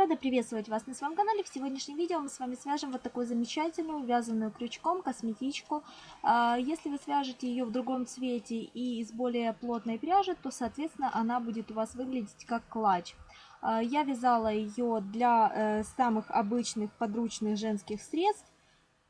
Рада приветствовать вас на своем канале. В сегодняшнем видео мы с вами свяжем вот такую замечательную вязаную крючком косметичку. А, если вы свяжете ее в другом цвете и из более плотной пряжи, то, соответственно, она будет у вас выглядеть как клатч. А, я вязала ее для э, самых обычных подручных женских средств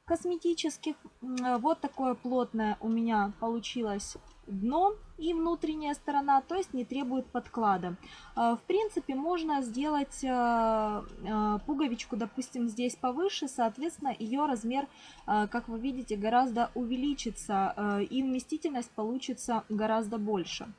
косметических. Вот такое плотное у меня получилось дно и внутренняя сторона, то есть не требует подклада. А, в принципе, можно сделать а, а, пуговичку, допустим, здесь повыше, соответственно, ее размер, как вы видите, гораздо увеличится, и вместительность получится гораздо больше.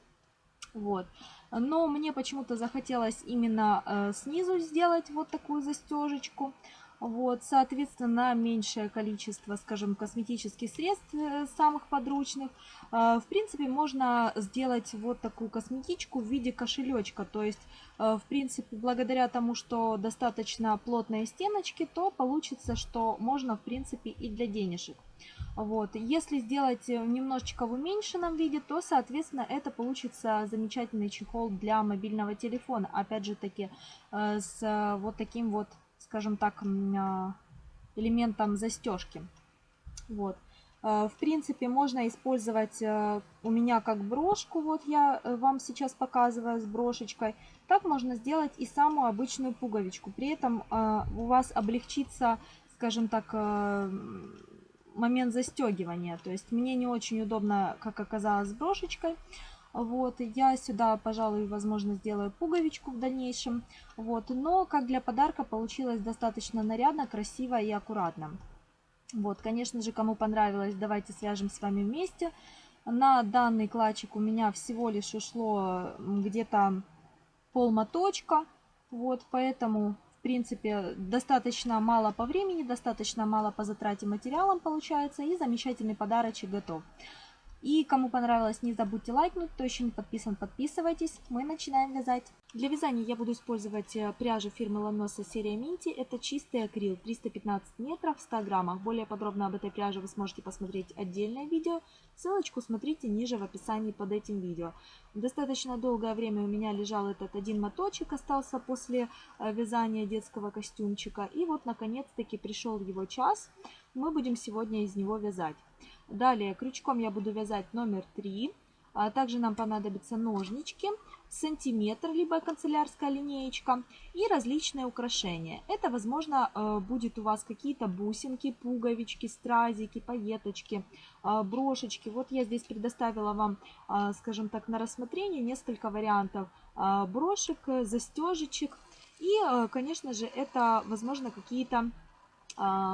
Вот. Но мне почему-то захотелось именно снизу сделать вот такую застежечку. Вот, соответственно, меньшее количество, скажем, косметических средств э, самых подручных. Э, в принципе, можно сделать вот такую косметичку в виде кошелечка. То есть, э, в принципе, благодаря тому, что достаточно плотные стеночки, то получится, что можно, в принципе, и для денежек. Вот. Если сделать немножечко в уменьшенном виде, то, соответственно, это получится замечательный чехол для мобильного телефона. Опять же таки, с вот таким вот скажем так, а, элементом застежки. Вот. А, в принципе, можно использовать а, у меня как брошку, вот я э, вам сейчас показываю с брошечкой. Так можно сделать и самую обычную пуговичку. При этом у вас облегчится, скажем так, момент застегивания. То есть мне не очень удобно, как оказалось, с брошечкой. Вот, я сюда, пожалуй, возможно, сделаю пуговичку в дальнейшем. Вот, но как для подарка получилось достаточно нарядно, красиво и аккуратно. Вот, конечно же, кому понравилось, давайте свяжем с вами вместе. На данный клатчик у меня всего лишь ушло где-то полмоточка. Вот, поэтому, в принципе, достаточно мало по времени, достаточно мало по затрате материалом получается. И замечательный подарочек готов. И кому понравилось, не забудьте лайкнуть. Кто еще не подписан, подписывайтесь. Мы начинаем вязать. Для вязания я буду использовать э, пряжу фирмы Ланоса серия Минти. Это чистый акрил, 315 метров в 100 граммах. Более подробно об этой пряже вы сможете посмотреть отдельное видео. Ссылочку смотрите ниже в описании под этим видео. Достаточно долгое время у меня лежал этот один моточек, остался после э, вязания детского костюмчика. И вот наконец-таки пришел его час. Мы будем сегодня из него вязать. Далее крючком я буду вязать номер 3. А также нам понадобятся ножнички, сантиметр, либо канцелярская линеечка и различные украшения. Это, возможно, э, будет у вас какие-то бусинки, пуговички, стразики, пайеточки, э, брошечки. Вот я здесь предоставила вам, э, скажем так, на рассмотрение несколько вариантов брошек, застежечек. И, конечно же, это, возможно, какие-то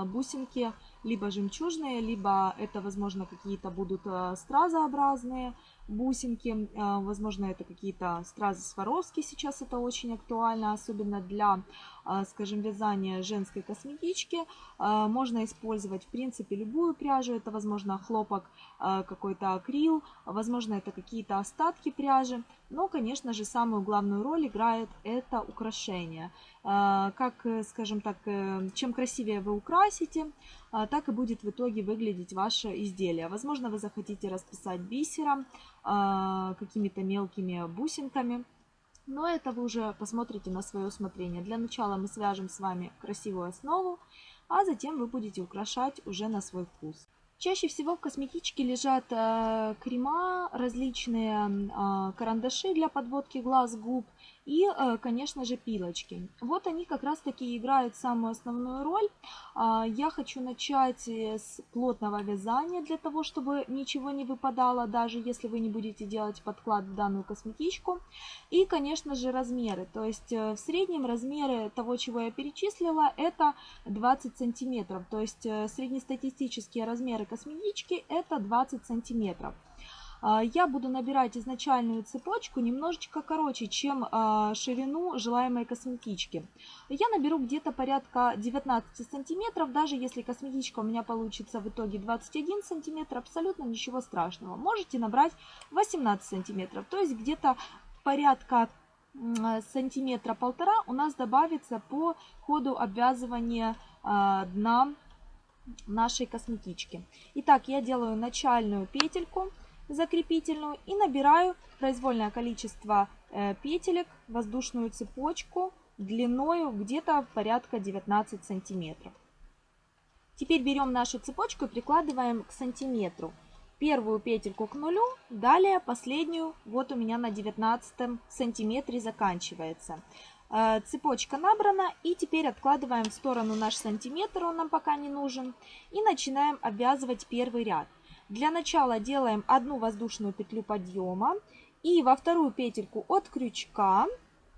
бусинки, либо жемчужные, либо это, возможно, какие-то будут э, стразообразные бусинки. Э, возможно, это какие-то стразы Сваровски. Сейчас это очень актуально, особенно для, э, скажем, вязания женской косметички. Можно использовать, в принципе, любую пряжу. Это, возможно, хлопок, какой-то акрил. Возможно, это какие-то остатки пряжи. Но, конечно же, самую главную роль играет это украшение. Как, скажем так, чем красивее вы украсите, так и будет в итоге выглядеть ваше изделие. Возможно, вы захотите расписать бисером, а, какими-то мелкими бусинками. Но это вы уже посмотрите на свое усмотрение. Для начала мы свяжем с вами красивую основу, а затем вы будете украшать уже на свой вкус. Чаще всего в косметичке лежат э, крема, различные э, карандаши для подводки глаз, губ и, э, конечно же, пилочки. Вот они как раз таки играют самую основную роль. Э, я хочу начать э, с плотного вязания для того, чтобы ничего не выпадало, даже если вы не будете делать подклад в данную косметичку. И, конечно же, размеры. То есть э, в среднем размеры того, чего я перечислила, это 20 сантиметров. То есть среднестатистические размеры косметички это 20 сантиметров. А, я буду набирать изначальную цепочку немножечко короче, чем а, ширину желаемой косметички. Я наберу где-то порядка 19 сантиметров, даже если косметичка у меня получится в итоге 21 сантиметр, абсолютно ничего страшного. Можете набрать 18 сантиметров, то есть где-то порядка сантиметра полтора у нас добавится по ходу обвязывания а, дна нашей косметички. Итак, я делаю начальную петельку закрепительную и набираю произвольное количество э, петелек, воздушную цепочку длиною где-то порядка 19 сантиметров. Теперь берем нашу цепочку и прикладываем к сантиметру. Первую петельку к нулю, далее последнюю, вот у меня на 19 сантиметре заканчивается. Э, цепочка набрана и теперь откладываем в сторону наш сантиметр, он нам пока не нужен. И начинаем обвязывать первый ряд. Для начала делаем одну воздушную петлю подъема и во вторую петельку от крючка,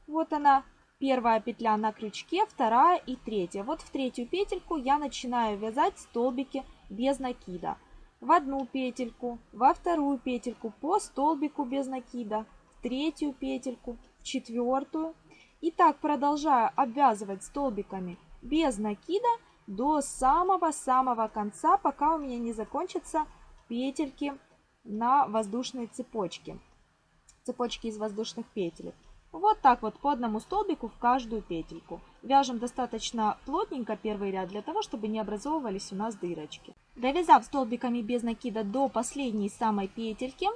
вот она, Первая петля на крючке, вторая и третья. Вот в третью петельку я начинаю вязать столбики без накида. В одну петельку, во вторую петельку по столбику без накида, в третью петельку, в четвертую. И так продолжаю обвязывать столбиками без накида до самого-самого конца, пока у меня не закончатся петельки на воздушной цепочке. Цепочки из воздушных петель. Вот так вот по одному столбику в каждую петельку. Вяжем достаточно плотненько первый ряд, для того, чтобы не образовывались у нас дырочки. Довязав столбиками без накида до последней самой петельки,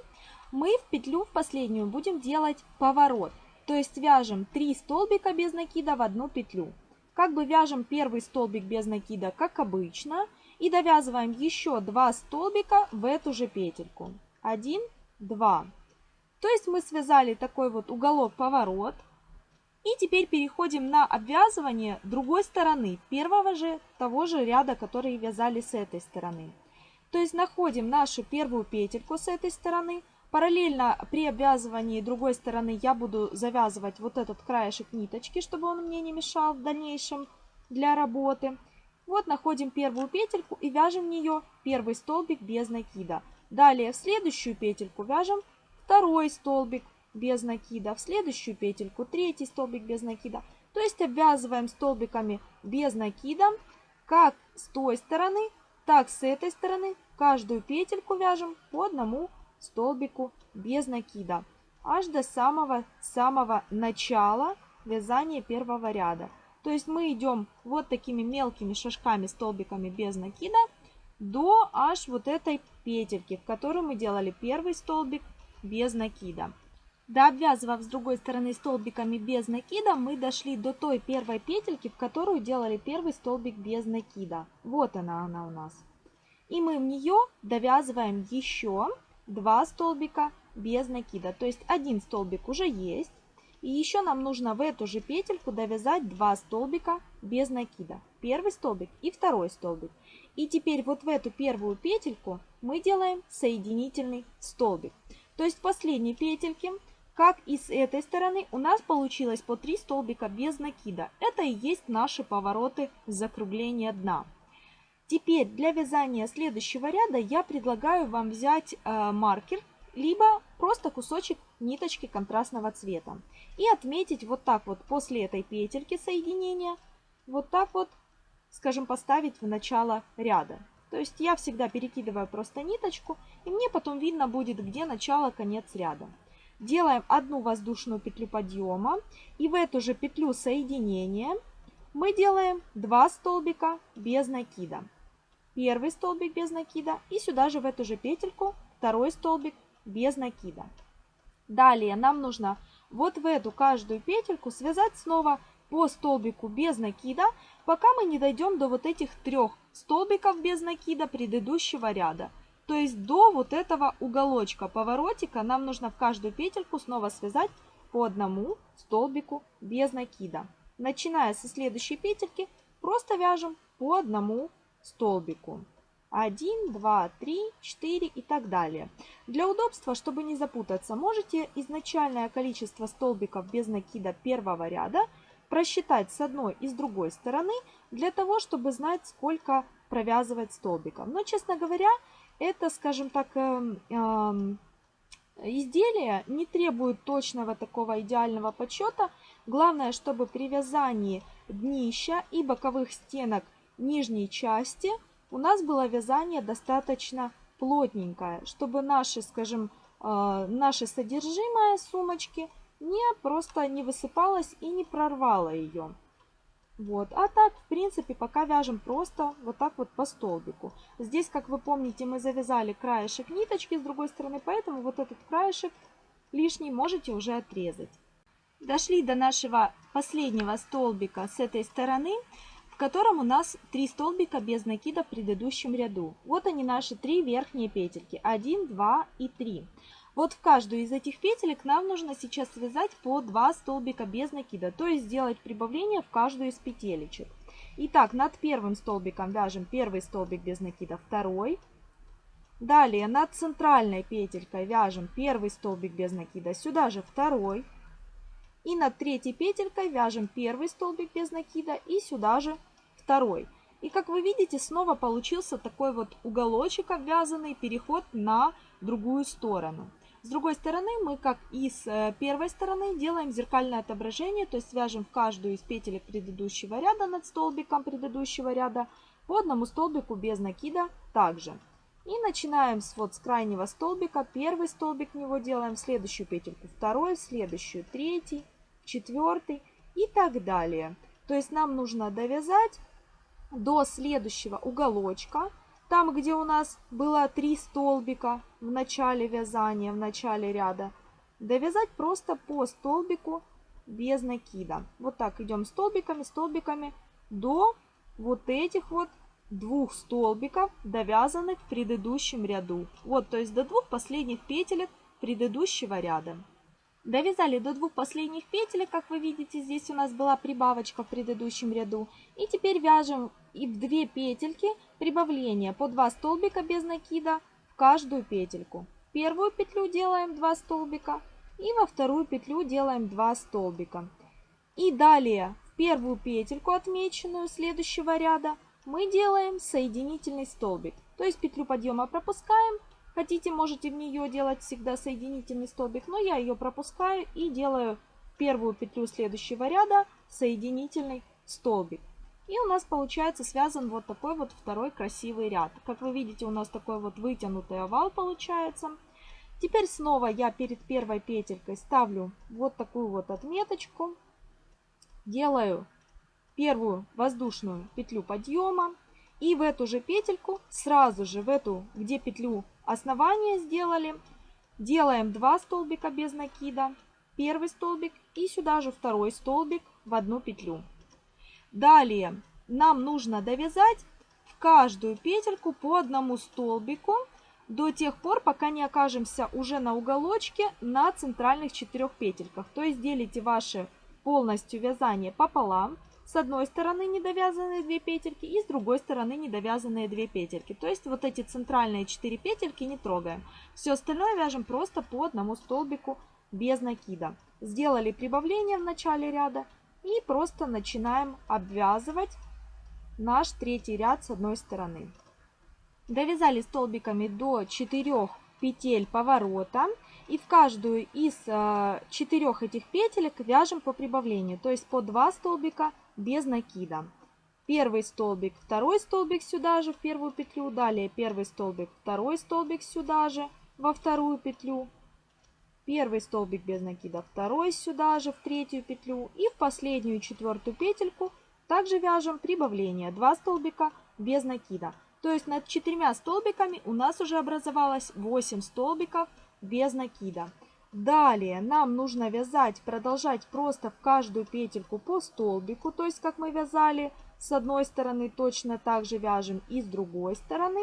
мы в петлю в последнюю будем делать поворот. То есть вяжем 3 столбика без накида в одну петлю. Как бы вяжем первый столбик без накида, как обычно, и довязываем еще 2 столбика в эту же петельку. 1, 2. То есть мы связали такой вот уголок-поворот. И теперь переходим на обвязывание другой стороны, первого же, того же ряда, который вязали с этой стороны. То есть находим нашу первую петельку с этой стороны. Параллельно при обвязывании другой стороны я буду завязывать вот этот краешек ниточки, чтобы он мне не мешал в дальнейшем для работы. Вот находим первую петельку и вяжем в нее первый столбик без накида. Далее в следующую петельку вяжем второй столбик без накида, в следующую петельку третий столбик без накида. То есть обвязываем столбиками без накида, как с той стороны, так с этой стороны. Каждую петельку вяжем по одному столбику без накида, аж до самого-самого начала вязания первого ряда. То есть мы идем вот такими мелкими шажками, столбиками без накида, до аж вот этой петельки, в которой мы делали первый столбик без накида. Дообвязывав с другой стороны столбиками без накида, мы дошли до той первой петельки, в которую делали первый столбик без накида. Вот она, она у нас. И мы в нее довязываем еще два столбика без накида. То есть один столбик уже есть. И еще нам нужно в эту же петельку довязать два столбика без накида. Первый столбик и второй столбик. И теперь вот в эту первую петельку мы делаем соединительный столбик. То есть последней петельки, как и с этой стороны, у нас получилось по 3 столбика без накида. Это и есть наши повороты закругления дна. Теперь для вязания следующего ряда я предлагаю вам взять э, маркер, либо просто кусочек ниточки контрастного цвета. И отметить вот так вот после этой петельки соединения, вот так вот, скажем, поставить в начало ряда. То есть я всегда перекидываю просто ниточку, и мне потом видно будет, где начало, конец ряда. Делаем одну воздушную петлю подъема, и в эту же петлю соединения мы делаем 2 столбика без накида. Первый столбик без накида, и сюда же в эту же петельку второй столбик без накида. Далее нам нужно вот в эту каждую петельку связать снова по столбику без накида, пока мы не дойдем до вот этих трех столбиков без накида предыдущего ряда. То есть до вот этого уголочка поворотика нам нужно в каждую петельку снова связать по одному столбику без накида. Начиная со следующей петельки, просто вяжем по одному столбику. 1, 2, 3, 4 и так далее. Для удобства, чтобы не запутаться, можете изначальное количество столбиков без накида первого ряда – просчитать с одной и с другой стороны, для того, чтобы знать, сколько провязывать столбиков. Но, честно говоря, это, скажем так, э, э, изделие не требует точного такого идеального подсчета. Главное, чтобы при вязании днища и боковых стенок нижней части у нас было вязание достаточно плотненькое, чтобы наши, скажем, э, наше содержимое сумочки – не просто не высыпалась и не прорвала ее. Вот. А так, в принципе, пока вяжем просто вот так вот по столбику. Здесь, как вы помните, мы завязали краешек ниточки с другой стороны, поэтому вот этот краешек лишний можете уже отрезать. Дошли до нашего последнего столбика с этой стороны, котором у нас три столбика без накида в предыдущем ряду. Вот они наши три верхние петельки. 1, 2 и 3. Вот в каждую из этих петелек нам нужно сейчас связать по 2 столбика без накида, то есть сделать прибавление в каждую из петелечек. Итак, над первым столбиком вяжем первый столбик без накида, второй. Далее над центральной петелькой вяжем первый столбик без накида, сюда же второй. И над третьей петелькой вяжем первый столбик без накида и сюда же второй. И как вы видите, снова получился такой вот уголочек обвязанный, переход на другую сторону. С другой стороны мы, как и с э, первой стороны, делаем зеркальное отображение, то есть свяжем в каждую из петелек предыдущего ряда над столбиком предыдущего ряда по одному столбику без накида также. И начинаем с, вот, с крайнего столбика. Первый столбик в него делаем, следующую петельку второй, следующую третий, четвертый и так далее. То есть нам нужно довязать до следующего уголочка, там, где у нас было три столбика в начале вязания, в начале ряда, довязать просто по столбику без накида. Вот так идем столбиками, столбиками до вот этих вот двух столбиков, довязанных в предыдущем ряду. Вот, то есть до двух последних петелек предыдущего ряда. Довязали до двух последних петелек, как вы видите, здесь у нас была прибавочка в предыдущем ряду. И теперь вяжем и в две петельки прибавления по 2 столбика без накида в каждую петельку. Первую петлю делаем 2 столбика и во вторую петлю делаем 2 столбика. И далее в первую петельку, отмеченную следующего ряда, мы делаем соединительный столбик. То есть петлю подъема пропускаем, Хотите, можете в нее делать всегда соединительный столбик, но я ее пропускаю и делаю первую петлю следующего ряда соединительный столбик. И у нас получается связан вот такой вот второй красивый ряд. Как вы видите, у нас такой вот вытянутый овал получается. Теперь снова я перед первой петелькой ставлю вот такую вот отметочку. Делаю первую воздушную петлю подъема. И в эту же петельку, сразу же в эту, где петлю основания сделали, делаем 2 столбика без накида, первый столбик и сюда же второй столбик в одну петлю. Далее нам нужно довязать в каждую петельку по одному столбику до тех пор, пока не окажемся уже на уголочке на центральных четырех петельках. То есть делите ваше полностью вязание пополам. С одной стороны недовязанные две петельки и с другой стороны недовязанные две петельки. То есть вот эти центральные 4 петельки не трогаем. Все остальное вяжем просто по одному столбику без накида. Сделали прибавление в начале ряда и просто начинаем обвязывать наш третий ряд с одной стороны. Довязали столбиками до 4 петель поворота. И в каждую из э, четырех этих петелек вяжем по прибавлению, то есть по 2 столбика без накида. Первый столбик, второй столбик сюда же в первую петлю, далее первый столбик, второй столбик сюда же во вторую петлю, первый столбик без накида, второй сюда же в третью петлю и в последнюю четвертую петельку также вяжем прибавление 2 столбика без накида. То есть над четырьмя столбиками у нас уже образовалось 8 столбиков без накида. Далее нам нужно вязать, продолжать просто в каждую петельку по столбику, то есть как мы вязали с одной стороны, точно так же вяжем и с другой стороны,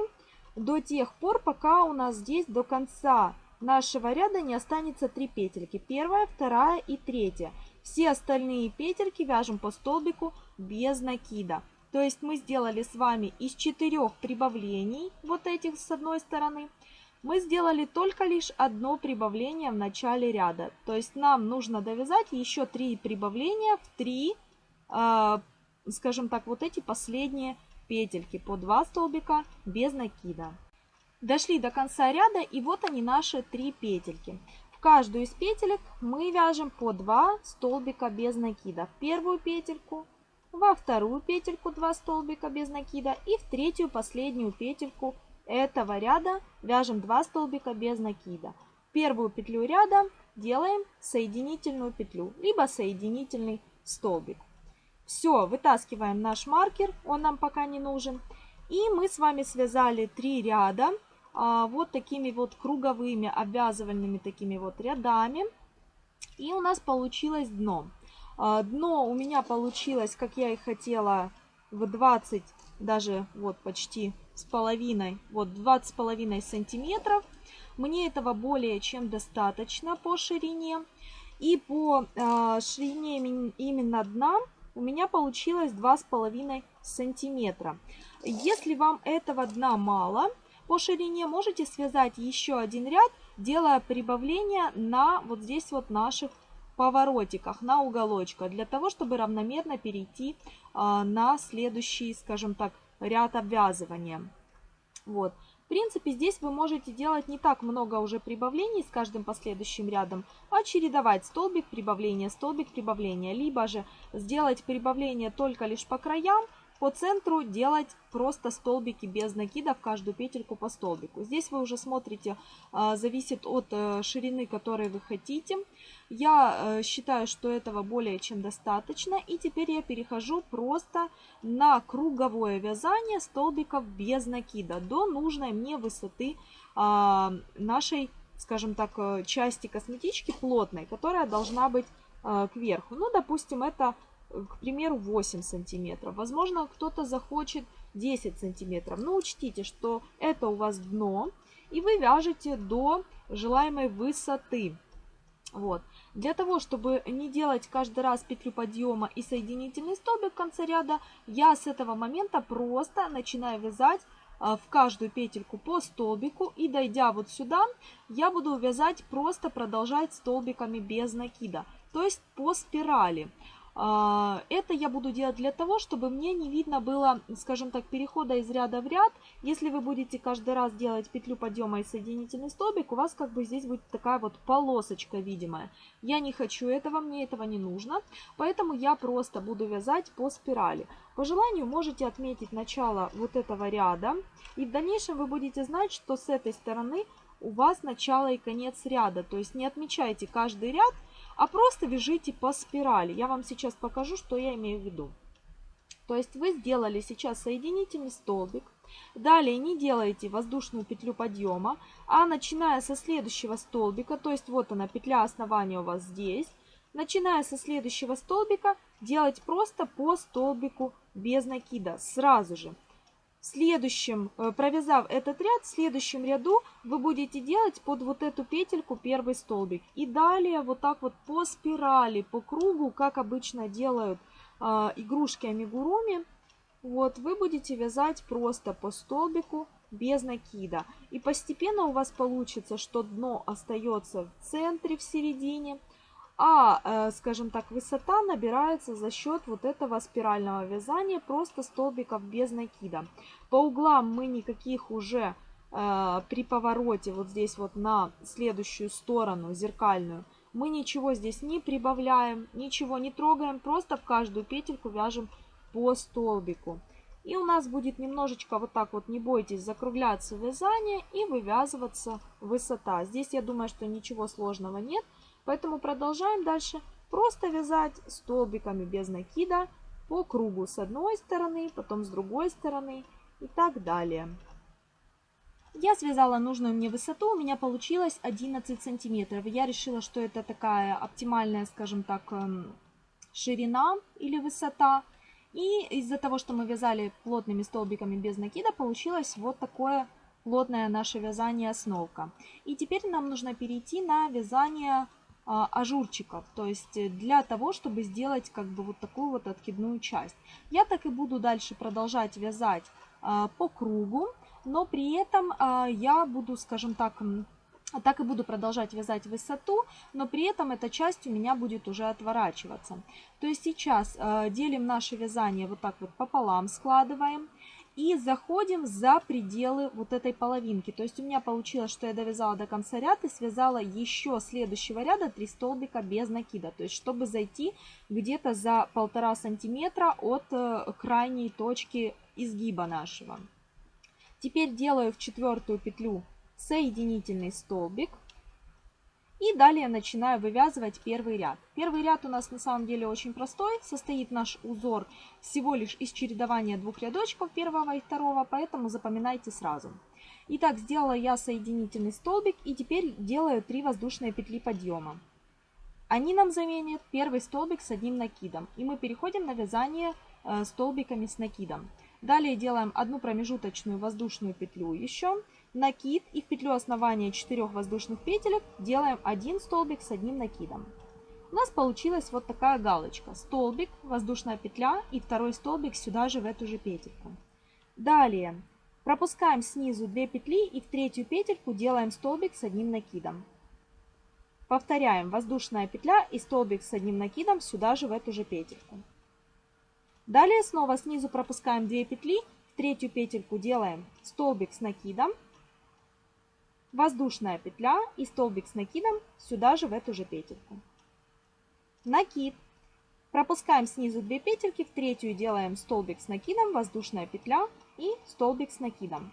до тех пор, пока у нас здесь до конца нашего ряда не останется 3 петельки. Первая, вторая и третья. Все остальные петельки вяжем по столбику без накида. То есть мы сделали с вами из четырех прибавлений, вот этих с одной стороны, мы сделали только лишь одно прибавление в начале ряда. То есть нам нужно довязать еще три прибавления в три, э, скажем так, вот эти последние петельки по 2 столбика без накида. Дошли до конца ряда и вот они наши три петельки. В каждую из петелек мы вяжем по 2 столбика без накида. В первую петельку, во вторую петельку 2 столбика без накида и в третью последнюю петельку этого ряда вяжем 2 столбика без накида. Первую петлю ряда делаем соединительную петлю, либо соединительный столбик. Все, вытаскиваем наш маркер, он нам пока не нужен. И мы с вами связали 3 ряда вот такими вот круговыми обвязывальными такими вот рядами. И у нас получилось дно. А, дно у меня получилось, как я и хотела, в 20, даже вот почти с половиной, вот 20 с половиной сантиметров. Мне этого более чем достаточно по ширине. И по э, ширине именно дна у меня получилось 2,5 сантиметра. Если вам этого дна мало по ширине, можете связать еще один ряд, делая прибавление на вот здесь вот наших поворотиках, на уголочках, для того, чтобы равномерно перейти э, на следующий, скажем так, ряд обвязывания. Вот. В принципе, здесь вы можете делать не так много уже прибавлений с каждым последующим рядом, а чередовать столбик, прибавление, столбик, прибавление. Либо же сделать прибавление только лишь по краям, по центру делать просто столбики без накида в каждую петельку по столбику. Здесь вы уже смотрите, а, зависит от э, ширины, которой вы хотите. Я э, считаю, что этого более чем достаточно. И теперь я перехожу просто на круговое вязание столбиков без накида до нужной мне высоты а, нашей, скажем так, э, части косметички плотной, которая должна быть кверху. Ну, допустим, это к примеру, 8 сантиметров. Возможно, кто-то захочет 10 сантиметров. Но учтите, что это у вас дно, и вы вяжете до желаемой высоты. Вот. Для того, чтобы не делать каждый раз петлю подъема и соединительный столбик в конце ряда, я с этого момента просто начинаю вязать а, в каждую петельку по столбику и дойдя вот сюда, я буду вязать просто продолжать столбиками без накида, то есть по спирали. А, это я буду делать для того, чтобы мне не видно было, скажем так, перехода из ряда в ряд. Если вы будете каждый раз делать петлю подъема и соединительный столбик, у вас как бы здесь будет такая вот полосочка видимая. Я не хочу этого, мне этого не нужно, поэтому я просто буду вязать по спирали. По желанию можете отметить начало вот этого ряда, и в дальнейшем вы будете знать, что с этой стороны у вас начало и конец ряда. То есть не отмечайте каждый ряд, а просто вяжите по спирали. Я вам сейчас покажу, что я имею в виду. То есть вы сделали сейчас соединительный столбик. Далее не делаете воздушную петлю подъема, а начиная со следующего столбика, то есть вот она петля основания у вас здесь, начиная со следующего столбика делать просто по столбику без накида сразу же следующем, э, провязав этот ряд, в следующем ряду вы будете делать под вот эту петельку первый столбик. И далее вот так вот по спирали, по кругу, как обычно делают э, игрушки амигуруми, вот вы будете вязать просто по столбику без накида. И постепенно у вас получится, что дно остается в центре, в середине, а, э, скажем так, высота набирается за счет вот этого спирального вязания, просто столбиков без накида. По углам мы никаких уже э, при повороте вот здесь вот на следующую сторону, зеркальную, мы ничего здесь не прибавляем, ничего не трогаем, просто в каждую петельку вяжем по столбику. И у нас будет немножечко вот так вот, не бойтесь, закругляться вязание и вывязываться высота. Здесь я думаю, что ничего сложного нет. Поэтому продолжаем дальше просто вязать столбиками без накида по кругу с одной стороны, потом с другой стороны и так далее. Я связала нужную мне высоту, у меня получилось 11 сантиметров. Я решила, что это такая оптимальная, скажем так, эм, ширина или высота. И из-за того, что мы вязали плотными столбиками без накида, получилось вот такое плотное наше вязание основка. И теперь нам нужно перейти на вязание ажурчиков, то есть э, для того, чтобы сделать как бы вот такую вот откидную часть. Я так и буду дальше продолжать вязать а, по кругу, но при этом а, я буду, скажем так, так и буду продолжать вязать высоту, но при этом эта часть у меня будет уже отворачиваться. То есть сейчас делим наше вязание вот так вот пополам, складываем и заходим за пределы вот этой половинки. То есть у меня получилось, что я довязала до конца ряд и связала еще следующего ряда 3 столбика без накида. То есть чтобы зайти где-то за полтора сантиметра от э, крайней точки изгиба нашего. Теперь делаю в четвертую петлю соединительный столбик. И далее начинаю вывязывать первый ряд. Первый ряд у нас на самом деле очень простой. Состоит наш узор всего лишь из чередования двух рядочков, первого и второго, поэтому запоминайте сразу. Итак, сделала я соединительный столбик и теперь делаю 3 воздушные петли подъема. они нам заменят первый столбик с одним накидом. И мы переходим на вязание э, столбиками с накидом. Далее делаем одну промежуточную воздушную петлю еще, накид и в петлю основания 4 воздушных петелек делаем один столбик с одним накидом. У нас получилась вот такая галочка. Столбик, воздушная петля и второй столбик сюда же в эту же петельку. Далее пропускаем снизу 2 петли и в третью петельку делаем столбик с одним накидом. Повторяем воздушная петля и столбик с одним накидом сюда же в эту же петельку. Далее снова снизу пропускаем 2 петли, в третью петельку делаем столбик с накидом, воздушная петля и столбик с накидом сюда же в эту же петельку. Накид. Пропускаем снизу 2 петельки, в третью делаем столбик с накидом, воздушная петля и столбик с накидом.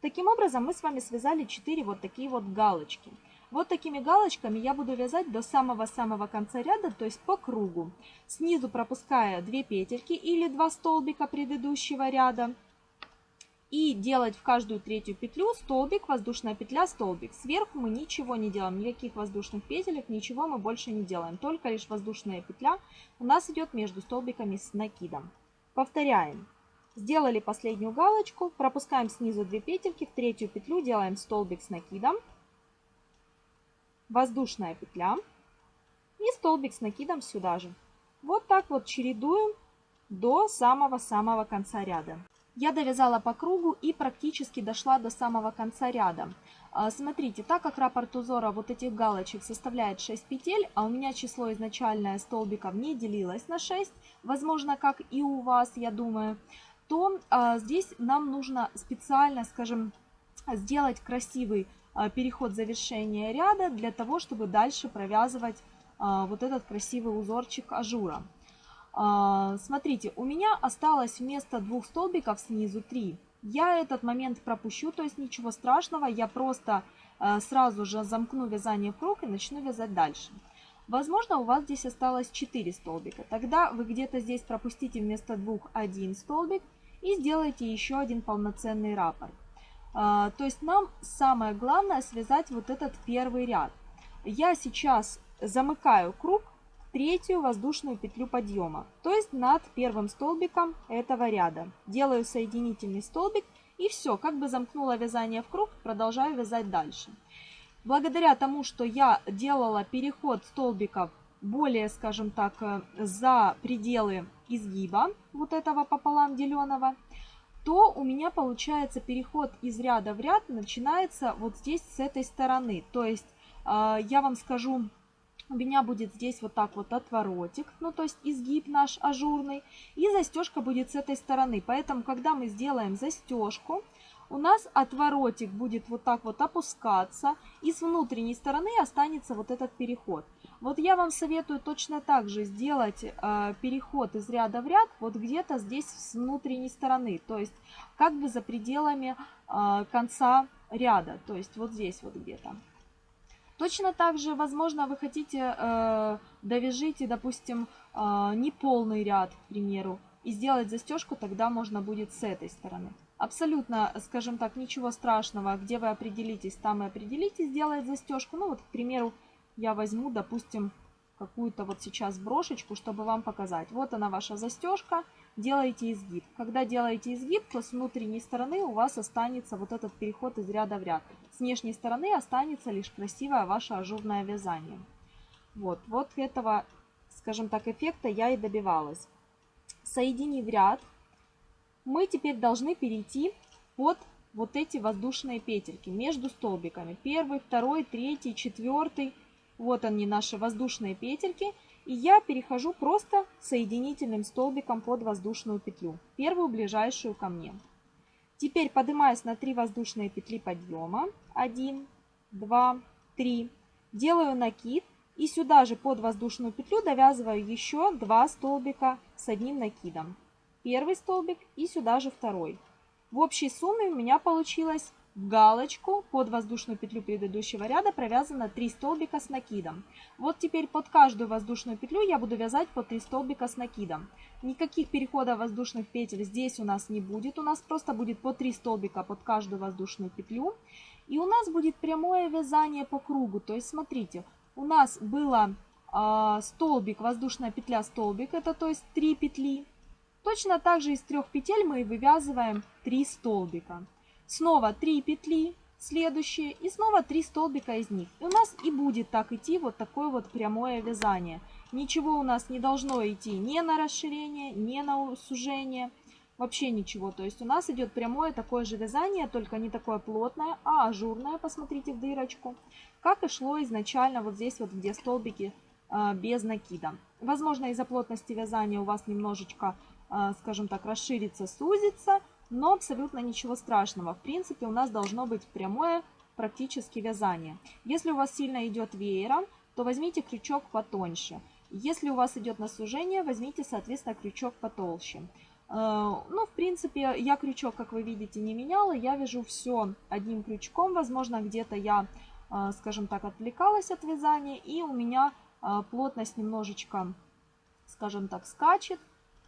Таким образом мы с вами связали 4 вот такие вот галочки. Вот такими галочками я буду вязать до самого-самого конца ряда, то есть по кругу. Снизу пропуская 2 петельки или 2 столбика предыдущего ряда. И делать в каждую третью петлю столбик, воздушная петля, столбик. Сверху мы ничего не делаем, никаких воздушных петелек, ничего мы больше не делаем. Только лишь воздушная петля у нас идет между столбиками с накидом. Повторяем. Сделали последнюю галочку, пропускаем снизу 2 петельки, в третью петлю делаем столбик с накидом воздушная петля и столбик с накидом сюда же. Вот так вот чередуем до самого-самого конца ряда. Я довязала по кругу и практически дошла до самого конца ряда. А, смотрите, так как раппорт узора вот этих галочек составляет 6 петель, а у меня число изначальное столбиков не делилось на 6, возможно, как и у вас, я думаю, то а, здесь нам нужно специально, скажем, сделать красивый а, переход завершения ряда для того, чтобы дальше провязывать а, вот этот красивый узорчик ажура. А, смотрите, у меня осталось вместо двух столбиков снизу 3. Я этот момент пропущу, то есть ничего страшного, я просто сразу же замкну вязание в круг и начну вязать дальше. Возможно, у вас здесь осталось 4 столбика. Тогда вы где-то здесь пропустите вместо двух один столбик и сделайте еще один полноценный раппорт. А, то есть нам самое главное связать вот этот первый ряд. Я сейчас замыкаю круг третью воздушную петлю подъема, то есть над первым столбиком этого ряда. Делаю соединительный столбик и все, как бы замкнула вязание в круг, продолжаю вязать дальше. Благодаря тому, что я делала переход столбиков более, скажем так, э, за пределы изгиба вот этого пополам деленного, то у меня получается переход из ряда в ряд начинается вот здесь с этой стороны. То есть э, я вам скажу, у меня будет здесь вот так вот отворотик, ну то есть изгиб наш ажурный, и застежка будет с этой стороны. Поэтому, когда мы сделаем застежку, у нас отворотик будет вот так вот опускаться, и с внутренней стороны останется вот этот переход. Вот я вам советую точно так же сделать э, переход из ряда в ряд, вот где-то здесь с внутренней стороны, то есть как бы за пределами э, конца ряда, то есть вот здесь вот где-то. Точно так же, возможно, вы хотите э, довяжите, допустим, э, неполный ряд, к примеру, и сделать застежку тогда можно будет с этой стороны. Абсолютно, скажем так, ничего страшного, где вы определитесь, там и определитесь сделать застежку. Ну вот, к примеру, я возьму, допустим, какую-то вот сейчас брошечку, чтобы вам показать. Вот она ваша застежка, делаете изгиб. Когда делаете изгиб, то с внутренней стороны у вас останется вот этот переход из ряда в ряд. С внешней стороны останется лишь красивое ваше ажурное вязание. Вот, вот этого, скажем так, эффекта я и добивалась. Соединив ряд, мы теперь должны перейти под вот эти воздушные петельки между столбиками. Первый, второй, третий, четвертый. Вот они наши воздушные петельки. И я перехожу просто соединительным столбиком под воздушную петлю. Первую ближайшую ко мне. Теперь поднимаюсь на 3 воздушные петли подъема. 1, 2, 3. Делаю накид. И сюда же под воздушную петлю довязываю еще 2 столбика с одним накидом первый столбик и сюда же второй. В общей сумме у меня получилось галочку под воздушную петлю предыдущего ряда провязано 3 столбика с накидом. Вот теперь под каждую воздушную петлю я буду вязать по 3 столбика с накидом. Никаких переходов воздушных петель здесь у нас не будет. У нас просто будет по 3 столбика под каждую воздушную петлю. И у нас будет прямое вязание по кругу. То есть смотрите, у нас было а, столбик, воздушная петля, столбик, это то есть 3 петли. Точно так же из трех петель мы вывязываем 3 столбика. Снова 3 петли, следующие, и снова 3 столбика из них. И у нас и будет так идти вот такое вот прямое вязание. Ничего у нас не должно идти ни на расширение, ни на сужение. Вообще ничего. То есть у нас идет прямое такое же вязание, только не такое плотное, а ажурное, посмотрите в дырочку. Как и шло изначально вот здесь вот, где столбики э, без накида. Возможно, из-за плотности вязания у вас немножечко, э, скажем так, расширится, сузится, но абсолютно ничего страшного. В принципе, у нас должно быть прямое практически вязание. Если у вас сильно идет веером, то возьмите крючок потоньше. Если у вас идет на сужение, возьмите, соответственно, крючок потолще. Э, ну, в принципе, я крючок, как вы видите, не меняла. Я вяжу все одним крючком. Возможно, где-то я, э, скажем так, отвлекалась от вязания. И у меня э, плотность немножечко, скажем так, скачет.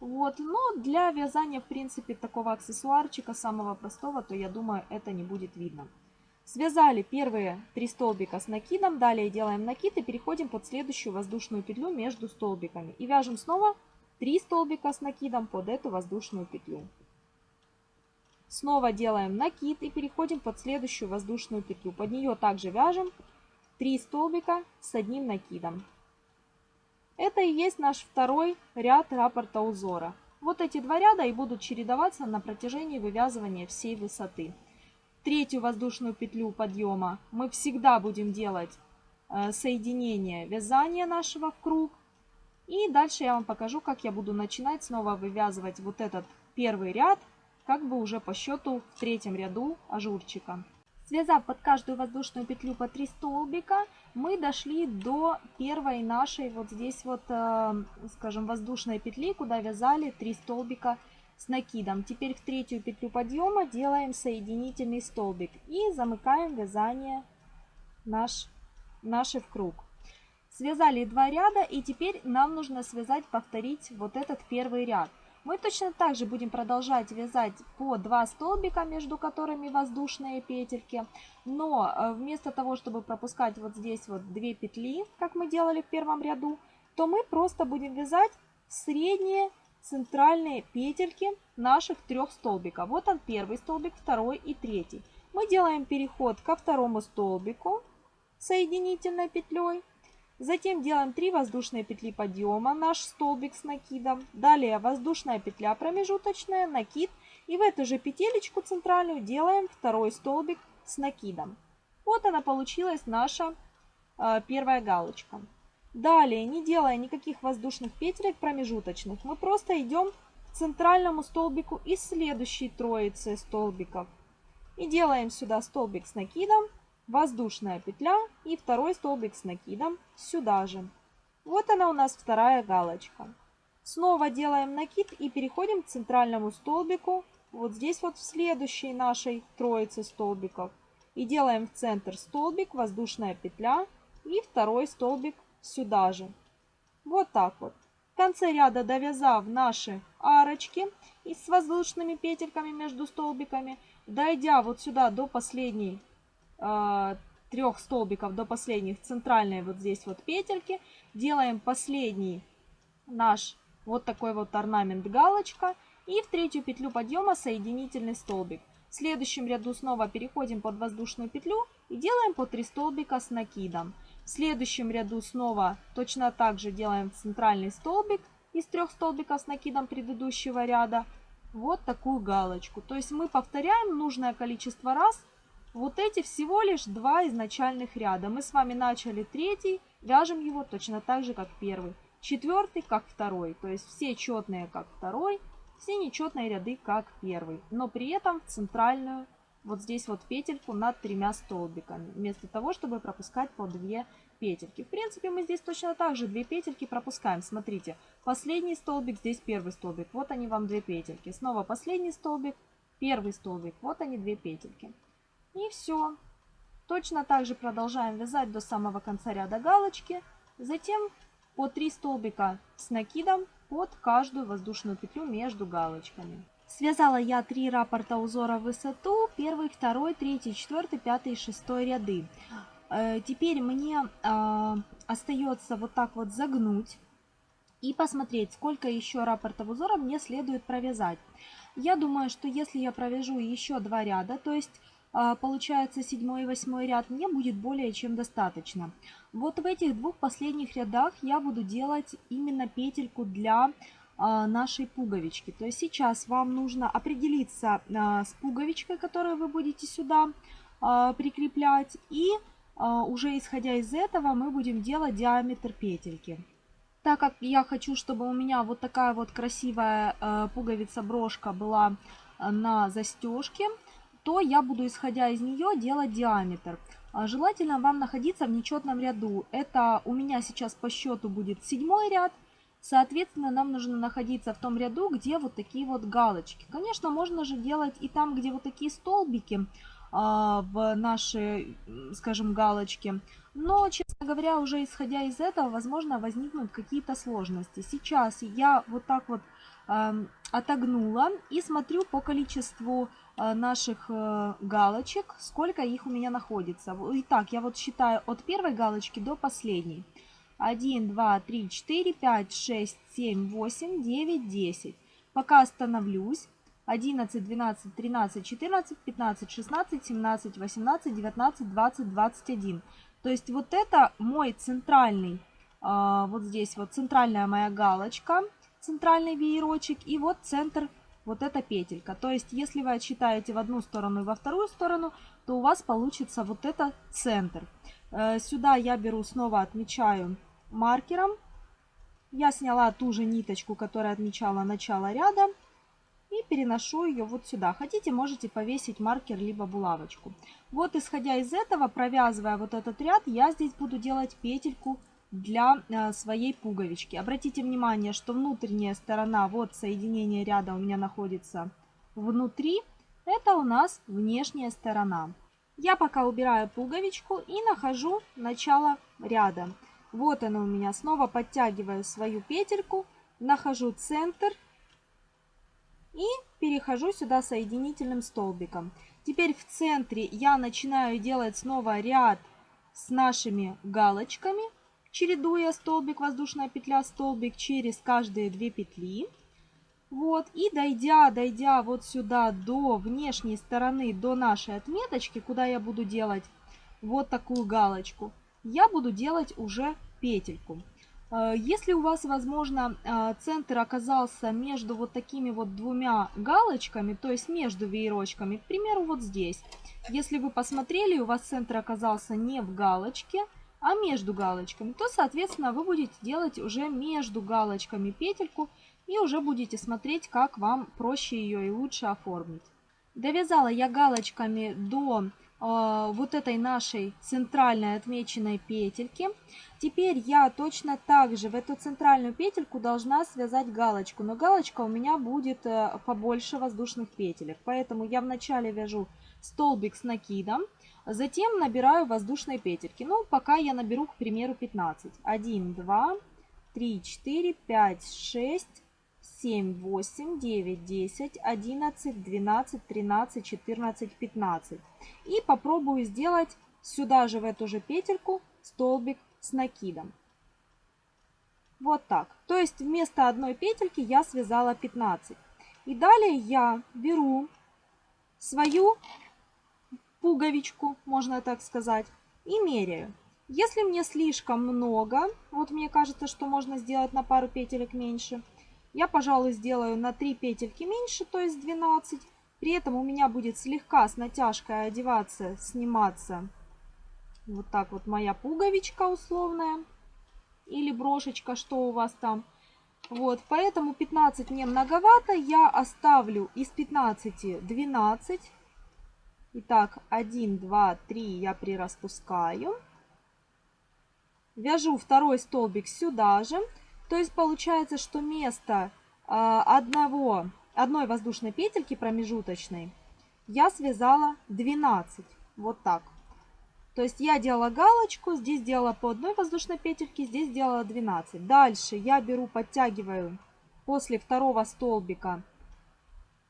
Вот, но для вязания, в принципе, такого аксессуарчика, самого простого, то я думаю, это не будет видно. Связали первые три столбика с накидом, далее делаем накид и переходим под следующую воздушную петлю между столбиками. И вяжем снова 3 столбика с накидом под эту воздушную петлю. Снова делаем накид и переходим под следующую воздушную петлю. Под нее также вяжем 3 столбика с одним накидом. Это и есть наш второй ряд раппорта узора. Вот эти два ряда и будут чередоваться на протяжении вывязывания всей высоты. Третью воздушную петлю подъема мы всегда будем делать э, соединение вязания нашего в круг и дальше я вам покажу, как я буду начинать снова вывязывать вот этот первый ряд, как бы уже по счету в третьем ряду ажурчика. Связав под каждую воздушную петлю по 3 столбика, мы дошли до первой нашей вот здесь вот, э, скажем, воздушной петли, куда вязали 3 столбика с накидом. Теперь в третью петлю подъема делаем соединительный столбик и замыкаем вязание наш, наши в круг. Связали два ряда и теперь нам нужно связать, повторить вот этот первый ряд. Мы точно так же будем продолжать вязать по 2 столбика, между которыми воздушные петельки. Но э, вместо того, чтобы пропускать вот здесь вот 2 петли, как мы делали в первом ряду, то мы просто будем вязать средние центральные петельки наших трех столбиков. Вот он первый столбик, второй и третий. Мы делаем переход ко второму столбику соединительной петлей. Затем делаем 3 воздушные петли подъема, наш столбик с накидом. Далее воздушная петля промежуточная, накид. И в эту же петелечку центральную делаем второй столбик с накидом. Вот она получилась наша э, первая галочка. Далее, не делая никаких воздушных петелек промежуточных, мы просто идем к центральному столбику из следующей троицы столбиков. И делаем сюда столбик с накидом воздушная петля и второй столбик с накидом сюда же. Вот она у нас вторая галочка. Снова делаем накид и переходим к центральному столбику, вот здесь вот в следующей нашей троице столбиков. И делаем в центр столбик, воздушная петля и второй столбик сюда же. Вот так вот. В конце ряда довязав наши арочки и с воздушными петельками между столбиками, дойдя вот сюда до последней трех столбиков до последних центральной вот здесь вот петельки. Делаем последний наш вот такой вот орнамент галочка. И в третью петлю подъема соединительный столбик. В следующем ряду снова переходим под воздушную петлю и делаем по 3 столбика с накидом. В следующем ряду снова точно так же делаем центральный столбик из трех столбиков с накидом предыдущего ряда. Вот такую галочку. То есть мы повторяем нужное количество раз вот эти всего лишь два изначальных ряда. Мы с вами начали третий, вяжем его точно так же, как первый. Четвертый, как второй. То есть все четные, как второй, все нечетные ряды, как первый. Но при этом в центральную, вот здесь вот петельку над тремя столбиками. Вместо того, чтобы пропускать по две петельки. В принципе, мы здесь точно так же две петельки пропускаем. Смотрите, последний столбик, здесь первый столбик. Вот они вам две петельки. Снова последний столбик, первый столбик. Вот они две петельки. И все. Точно так же продолжаем вязать до самого конца ряда галочки. Затем по 3 столбика с накидом под каждую воздушную петлю между галочками. Связала я 3 раппорта узора в высоту, первый, второй, третий, четвертый, пятый и шестой ряды. Э, теперь мне э, остается вот так вот загнуть и посмотреть, сколько еще раппортов узора мне следует провязать. Я думаю, что если я провяжу еще два ряда, то есть а, получается седьмой и восьмой ряд, мне будет более чем достаточно. Вот в этих двух последних рядах я буду делать именно петельку для а, нашей пуговички. То есть сейчас вам нужно определиться а, с пуговичкой, которую вы будете сюда прикреплять. И уже исходя из этого мы будем делать диаметр петельки. Так как я хочу, чтобы у меня вот такая вот красивая пуговица-брошка была на застежке, то я буду, исходя из нее, делать диаметр. А желательно вам находиться в нечетном ряду. Это у меня сейчас по счету будет седьмой ряд. Соответственно, нам нужно находиться в том ряду, где вот такие вот галочки. Конечно, можно же делать и там, где вот такие столбики а, в наши, скажем, галочки. Но, честно говоря, уже исходя из этого, возможно, возникнут какие-то сложности. Сейчас я вот так вот отогнула и смотрю по количеству э, наших э, галочек, сколько их у меня находится. Итак, я вот считаю от первой галочки до последней. 1, 2, 3, 4, 5, 6, 7, 8, 9, 10. Пока остановлюсь. 11, 12, 13, 14, 15, 16, 17, 18, 19, 20, 21. То есть вот это мой центральный, а, вот здесь вот центральная моя галочка, центральный веерочек и вот центр вот эта петелька. То есть если вы отсчитаете в одну сторону и во вторую сторону, то у вас получится вот это центр. Э, сюда я беру снова отмечаю маркером. Я сняла ту же ниточку, которая отмечала начало ряда и переношу ее вот сюда. Хотите, можете повесить маркер либо булавочку. Вот исходя из этого, провязывая вот этот ряд, я здесь буду делать петельку для э, своей пуговички. Обратите внимание, что внутренняя сторона, вот соединение ряда у меня находится внутри. Это у нас внешняя сторона. Я пока убираю пуговичку и нахожу начало ряда. Вот она у меня. Снова подтягиваю свою петельку, нахожу центр и перехожу сюда соединительным столбиком. Теперь в центре я начинаю делать снова ряд с нашими галочками, чередуя столбик, воздушная петля, столбик через каждые две петли. Вот, и дойдя, дойдя вот сюда до внешней стороны, до нашей отметочки, куда я буду делать вот такую галочку, я буду делать уже петельку. Э, если у вас, возможно, э, центр оказался между вот такими вот двумя галочками, то есть между веерочками, к примеру, вот здесь. Если вы посмотрели, у вас центр оказался не в галочке, а между галочками, то, соответственно, вы будете делать уже между галочками петельку и уже будете смотреть, как вам проще ее и лучше оформить. Довязала я галочками до вот этой нашей центральной отмеченной петельки. Теперь я точно так же в эту центральную петельку должна связать галочку. Но галочка у меня будет э, побольше воздушных петелек. Поэтому я вначале вяжу столбик с накидом. Затем набираю воздушные петельки. Ну, пока я наберу, к примеру, 15. 1, 2, 3, 4, 5, 6, 7, 8, 9, 10, 11, 12, 13, 14, 15. И попробую сделать сюда же в эту же петельку столбик с накидом. Вот так. То есть вместо одной петельки я связала 15. И далее я беру свою пуговичку, можно так сказать, и меряю. Если мне слишком много, вот мне кажется, что можно сделать на пару петелек меньше – я, пожалуй, сделаю на 3 петельки меньше, то есть 12. При этом у меня будет слегка с натяжкой одеваться, сниматься вот так вот моя пуговичка условная. Или брошечка, что у вас там. Вот, поэтому 15 мне многовато. Я оставлю из 15 12. Итак, 1, 2, 3 я прираспускаю. Вяжу второй столбик сюда же. То есть получается, что место а, одного, одной воздушной петельки промежуточной я связала 12. Вот так. То есть я делала галочку, здесь делала по одной воздушной петельке, здесь делала 12. Дальше я беру, подтягиваю после второго столбика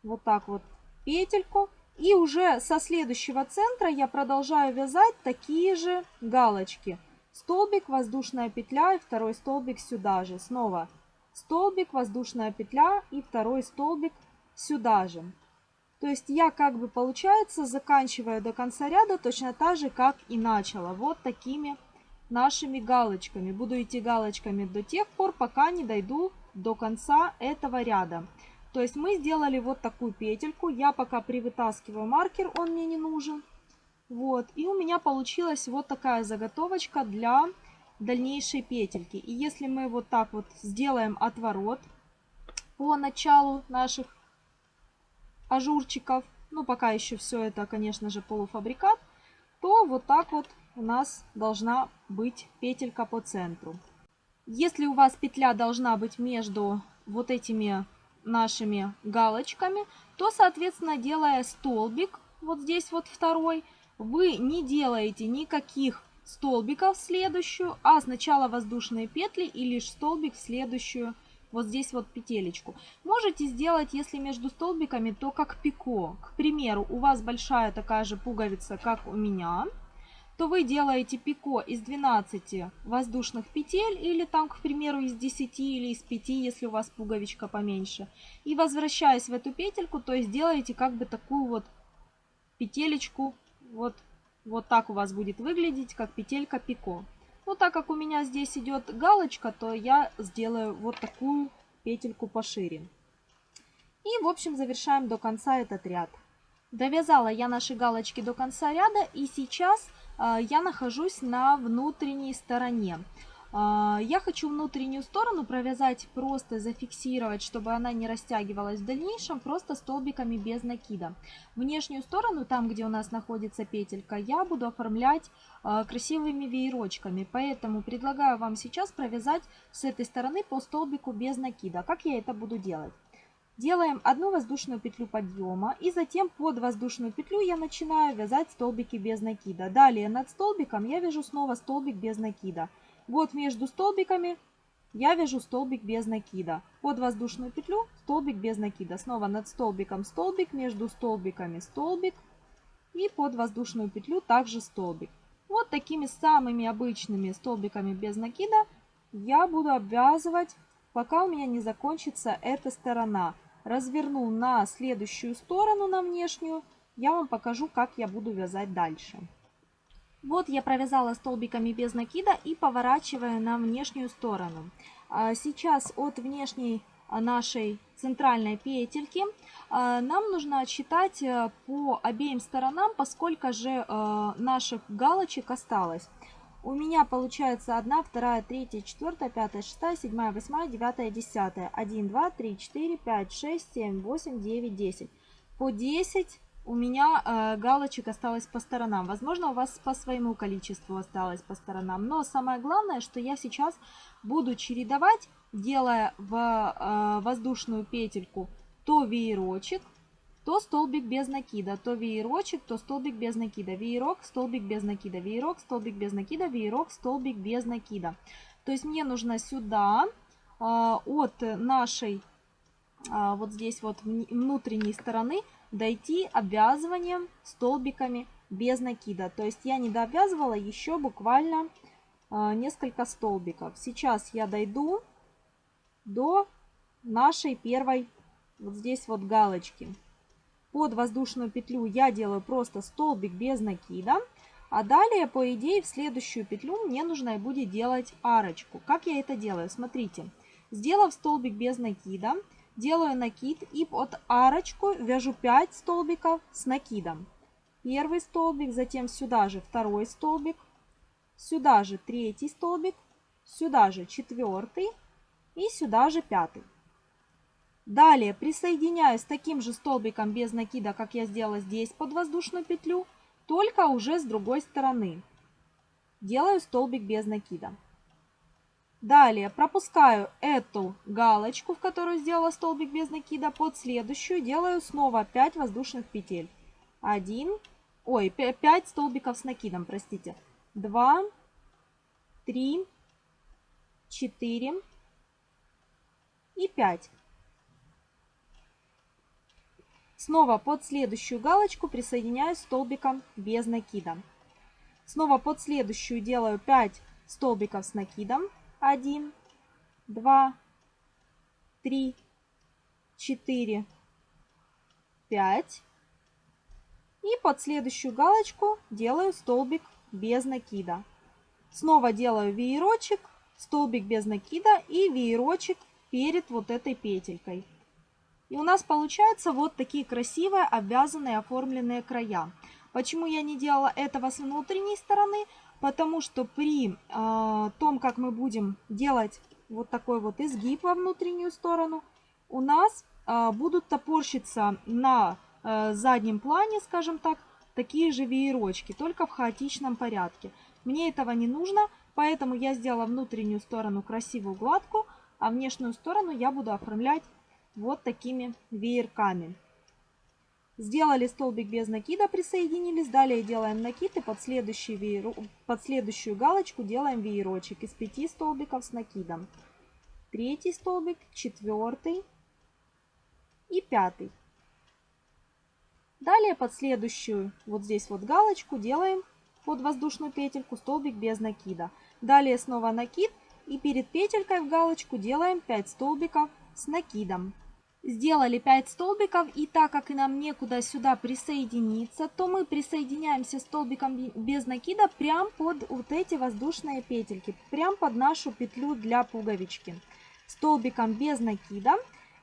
вот так вот петельку И уже со следующего центра я продолжаю вязать такие же галочки. Столбик, воздушная петля и второй столбик сюда же. Снова столбик, воздушная петля и второй столбик сюда же. То есть я как бы получается заканчиваю до конца ряда точно так же, как и начала. Вот такими нашими галочками. Буду идти галочками до тех пор, пока не дойду до конца этого ряда. То есть мы сделали вот такую петельку. Я пока привытаскиваю маркер, он мне не нужен. Вот. И у меня получилась вот такая заготовочка для дальнейшей петельки. И если мы вот так вот сделаем отворот по началу наших ажурчиков, ну пока еще все это, конечно же, полуфабрикат, то вот так вот у нас должна быть петелька по центру. Если у вас петля должна быть между вот этими нашими галочками, то, соответственно, делая столбик, вот здесь вот второй, вы не делаете никаких столбиков в следующую, а сначала воздушные петли и лишь столбик в следующую, вот здесь вот петелечку. Можете сделать, если между столбиками, то как пико. К примеру, у вас большая такая же пуговица, как у меня – то вы делаете пико из 12 воздушных петель или там, к примеру, из 10 или из 5, если у вас пуговичка поменьше. И возвращаясь в эту петельку, то есть делаете как бы такую вот петелечку, вот, вот так у вас будет выглядеть, как петелька пико. Но так как у меня здесь идет галочка, то я сделаю вот такую петельку пошире. И, в общем, завершаем до конца этот ряд. Довязала я наши галочки до конца ряда и сейчас а, я нахожусь на внутренней стороне. А, я хочу внутреннюю сторону провязать, просто зафиксировать, чтобы она не растягивалась в дальнейшем, просто столбиками без накида. Внешнюю сторону, там где у нас находится петелька, я буду оформлять а, красивыми веерочками. Поэтому предлагаю вам сейчас провязать с этой стороны по столбику без накида. Как я это буду делать? Делаем одну воздушную петлю подъема и затем под воздушную петлю я начинаю вязать столбики без накида. Далее над столбиком я вяжу снова столбик без накида. Вот между столбиками я вяжу столбик без накида. Под воздушную петлю столбик без накида. Снова над столбиком столбик, между столбиками столбик и под воздушную петлю также столбик. Вот такими самыми обычными столбиками без накида я буду обвязывать, пока у меня не закончится эта сторона разверну на следующую сторону, на внешнюю, я вам покажу, как я буду вязать дальше. Вот я провязала столбиками без накида и поворачиваю на внешнюю сторону. А сейчас от внешней нашей центральной петельки а, нам нужно отсчитать э, по обеим сторонам, поскольку же э, наших галочек осталось. У меня получается 1, 2, 3, 4, 5, 6, 7, 8, 9, 10. 1, 2, 3, 4, 5, 6, 7, 8, 9, 10. По 10 у меня э, галочек осталось по сторонам. Возможно, у вас по своему количеству осталось по сторонам. Но самое главное, что я сейчас буду чередовать, делая в э, воздушную петельку то веерочек, то столбик без накида, то веерочек, то столбик без накида, веерок, столбик без накида, веерок, столбик без накида, веерок, столбик без накида. То есть мне нужно сюда а, от нашей а, вот здесь вот внутренней стороны дойти обвязыванием столбиками без накида. То есть я не дообвязывала еще буквально а, несколько столбиков. Сейчас я дойду до нашей первой вот здесь вот галочки под воздушную петлю я делаю просто столбик без накида. А далее, по идее, в следующую петлю мне нужно будет делать арочку. Как я это делаю? Смотрите. Сделав столбик без накида, делаю накид и под арочку вяжу 5 столбиков с накидом. Первый столбик, затем сюда же второй столбик, сюда же третий столбик, сюда же четвертый и сюда же пятый. Далее присоединяю с таким же столбиком без накида, как я сделала здесь под воздушную петлю, только уже с другой стороны. Делаю столбик без накида. Далее пропускаю эту галочку, в которую сделала столбик без накида, под следующую делаю снова 5 воздушных петель. 1, ой, 5 столбиков с накидом, простите. 2, 3, 4 и 5. Снова под следующую галочку присоединяю столбиком без накида. Снова под следующую делаю 5 столбиков с накидом. 1, 2, 3, 4, 5. И под следующую галочку делаю столбик без накида. Снова делаю веерочек, столбик без накида и веерочек перед вот этой петелькой. И у нас получаются вот такие красивые обвязанные оформленные края. Почему я не делала этого с внутренней стороны? Потому что при э, том, как мы будем делать вот такой вот изгиб во внутреннюю сторону, у нас э, будут топорщиться на э, заднем плане, скажем так, такие же веерочки, только в хаотичном порядке. Мне этого не нужно, поэтому я сделала внутреннюю сторону красивую, гладкую, а внешнюю сторону я буду оформлять вот такими веерками. Сделали столбик без накида, присоединились. Далее делаем накид и под, следующий веер... под следующую галочку делаем веерочек из 5 столбиков с накидом. Третий столбик, четвертый и пятый. Далее под следующую, вот здесь вот галочку, делаем под воздушную петельку столбик без накида. Далее снова накид и перед петелькой в галочку делаем 5 столбиков с накидом. Сделали 5 столбиков и так как и нам некуда сюда присоединиться, то мы присоединяемся столбиком без накида прям под вот эти воздушные петельки, прям под нашу петлю для пуговички. Столбиком без накида.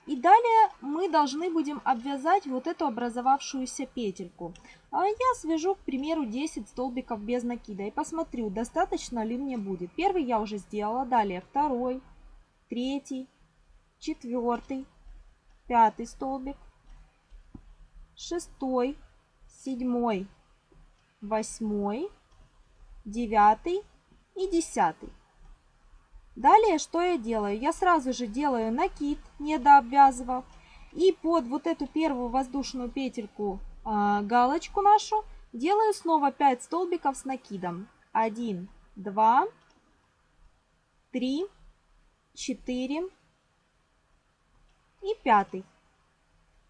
И далее мы должны будем обвязать вот эту образовавшуюся петельку. А я свяжу, к примеру, 10 столбиков без накида и посмотрю, достаточно ли мне будет. Первый я уже сделала, далее второй, третий, четвертый, пятый столбик, шестой, седьмой, восьмой, девятый и десятый. Далее что я делаю? Я сразу же делаю накид, не дообвязывав. И под вот эту первую воздушную петельку э, галочку нашу делаю снова 5 столбиков с накидом. 1, 2, 3, 4, и пятый.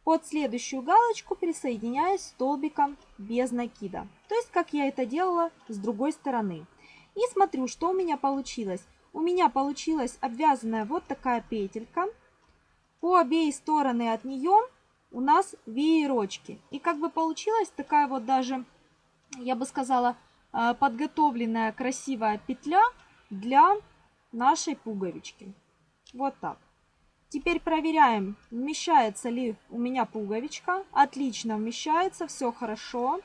Под следующую галочку присоединяюсь столбиком без накида. То есть, как я это делала с другой стороны. И смотрю, что у меня получилось. У меня получилась обвязанная вот такая петелька. По обеих стороны от нее у нас веерочки. И как бы получилась такая вот даже, я бы сказала, э, подготовленная красивая петля для нашей пуговички. Вот так. Теперь проверяем, вмещается ли у меня пуговичка. Отлично вмещается, все хорошо.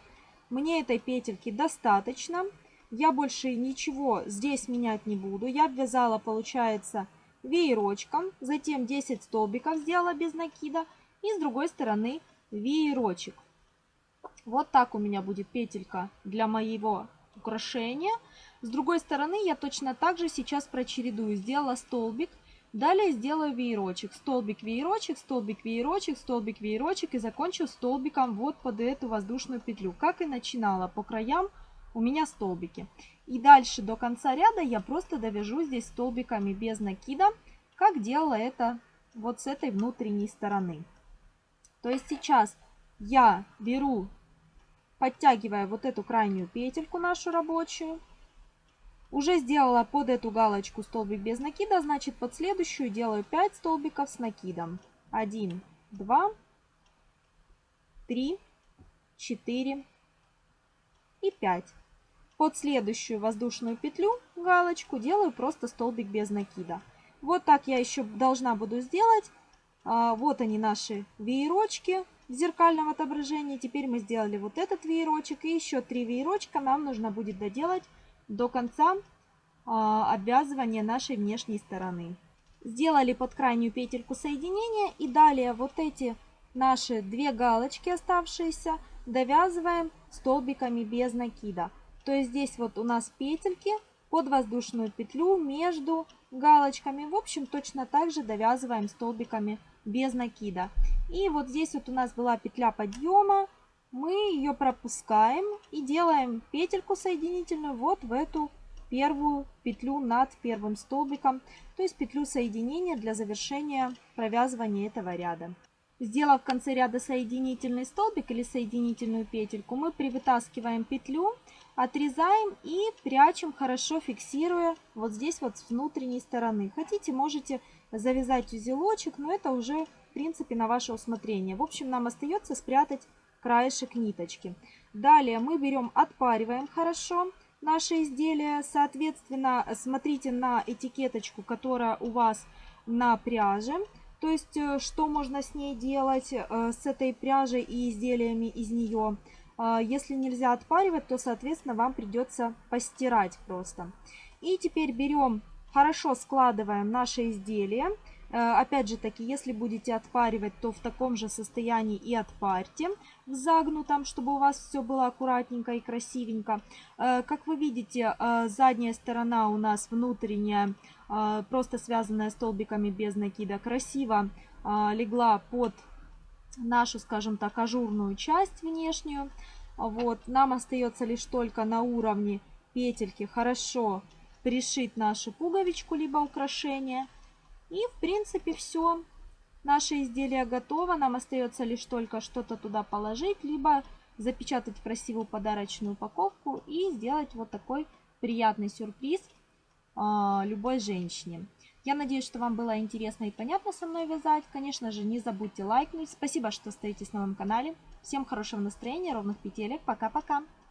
Мне этой петельки достаточно. Я больше ничего здесь менять не буду. Я обвязала, получается, веерочком. Затем 10 столбиков сделала без накида. И с другой стороны веерочек. Вот так у меня будет петелька для моего украшения. С другой стороны я точно так же сейчас прочередую. Сделала столбик Далее сделаю веерочек, столбик, веерочек, столбик, веерочек, столбик, веерочек и закончу столбиком вот под эту воздушную петлю. Как и начинала, по краям у меня столбики. И дальше до конца ряда я просто довяжу здесь столбиками без накида, как делала это вот с этой внутренней стороны. То есть сейчас я беру, подтягивая вот эту крайнюю петельку нашу рабочую, уже сделала под эту галочку столбик без накида, значит под следующую делаю 5 столбиков с накидом. 1, 2, 3, 4 и 5. Под следующую воздушную петлю, галочку, делаю просто столбик без накида. Вот так я еще должна буду сделать. А, вот они наши веерочки в зеркальном отображении. Теперь мы сделали вот этот веерочек. И еще три веерочка нам нужно будет доделать до конца а, обвязывания нашей внешней стороны. Сделали под крайнюю петельку соединения и далее вот эти наши две галочки оставшиеся довязываем столбиками без накида. То есть здесь вот у нас петельки под воздушную петлю между галочками. В общем, точно так же довязываем столбиками без накида. И вот здесь вот у нас была петля подъема, мы ее пропускаем и делаем петельку соединительную вот в эту первую петлю над первым столбиком, то есть петлю соединения для завершения провязывания этого ряда. сделав в конце ряда соединительный столбик или соединительную петельку, мы привытаскиваем петлю, отрезаем и прячем, хорошо фиксируя вот здесь вот с внутренней стороны. Хотите, можете завязать узелочек, но это уже в принципе на ваше усмотрение. В общем, нам остается спрятать краешек ниточки. Далее мы берем, отпариваем хорошо наше изделие. Соответственно, смотрите на этикеточку, которая у вас на пряже. То есть, э, что можно с ней делать, э, с этой пряжей и изделиями из нее. А, если нельзя отпаривать, то, соответственно, вам придется постирать просто. И теперь берем, хорошо складываем наше изделие. Э, опять же таки, если будете отпаривать, то в таком же состоянии и отпарьте в загнутом, чтобы у вас все было аккуратненько и красивенько. Э, как вы видите, э, задняя сторона у нас внутренняя, просто связанная столбиками без накида, красиво легла под нашу, скажем так, ажурную часть внешнюю. Вот, нам остается лишь только на уровне петельки хорошо пришить нашу пуговичку либо украшение. И в принципе все. Наше изделие готово. Нам остается лишь только что-то туда положить, либо запечатать красивую подарочную упаковку и сделать вот такой приятный сюрприз э, любой женщине. Я надеюсь, что вам было интересно и понятно со мной вязать. Конечно же, не забудьте лайкнуть. Спасибо, что остаетесь на моем канале. Всем хорошего настроения, ровных петелек. Пока-пока.